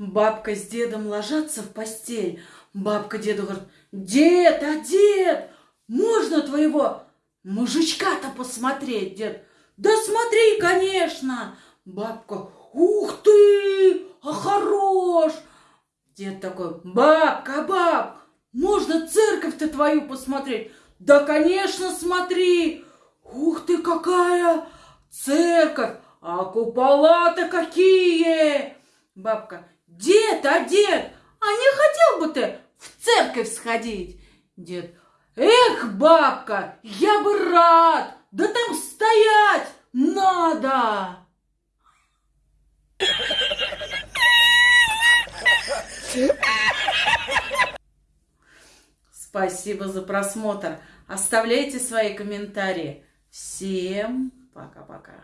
Бабка с дедом ложатся в постель. Бабка деду говорит, дед, а дед, можно твоего мужичка-то посмотреть, дед? Да смотри, конечно. Бабка, ух ты, а хорош. Дед такой, бабка, баб, можно церковь-то твою посмотреть? Да, конечно, смотри. Ух ты, какая церковь, а купола-то какие! Бабка, дед, а дед, а не хотел бы ты в церковь сходить? Дед, эх, бабка, я бы рад, да там стоять надо. Спасибо за просмотр. Оставляйте свои комментарии. Всем пока-пока.